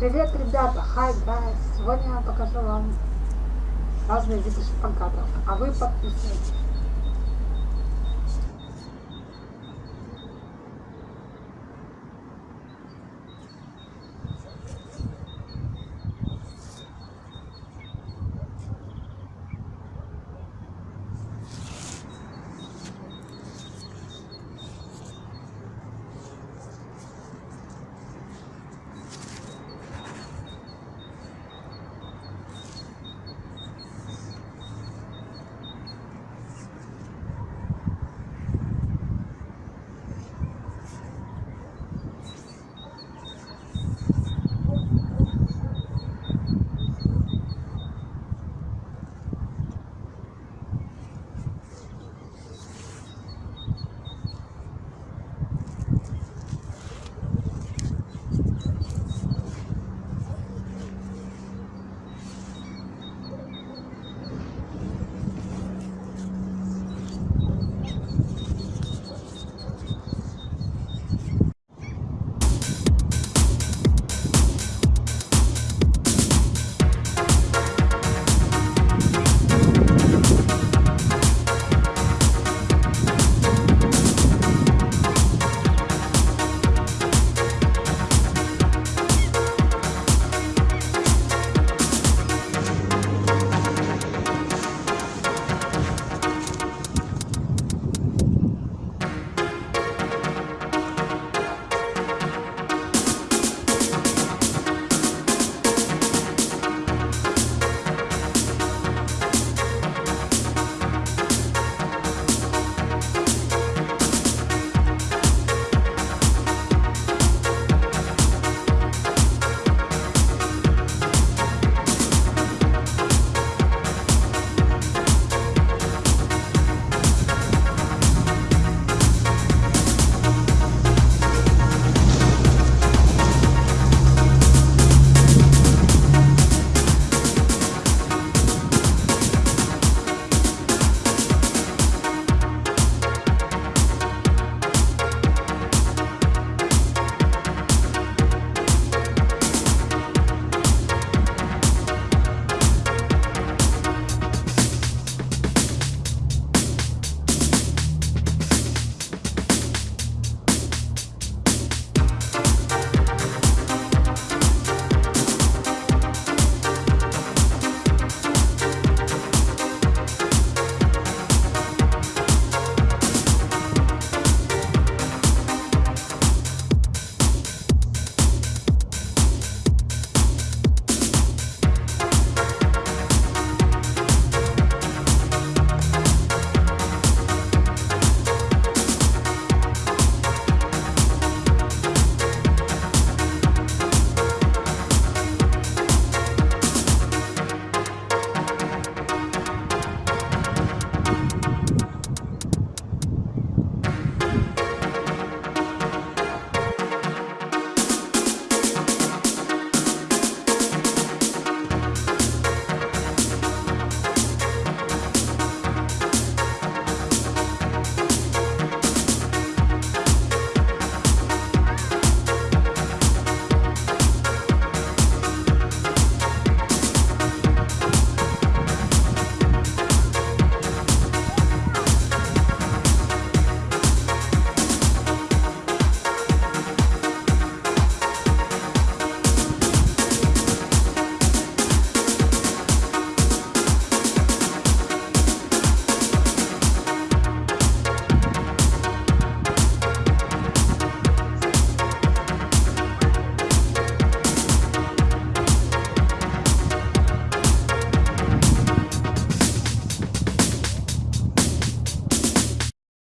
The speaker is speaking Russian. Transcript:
Привет, ребята! Hi, guys! Сегодня я покажу вам разные виды шпагатов, а вы подписывайтесь.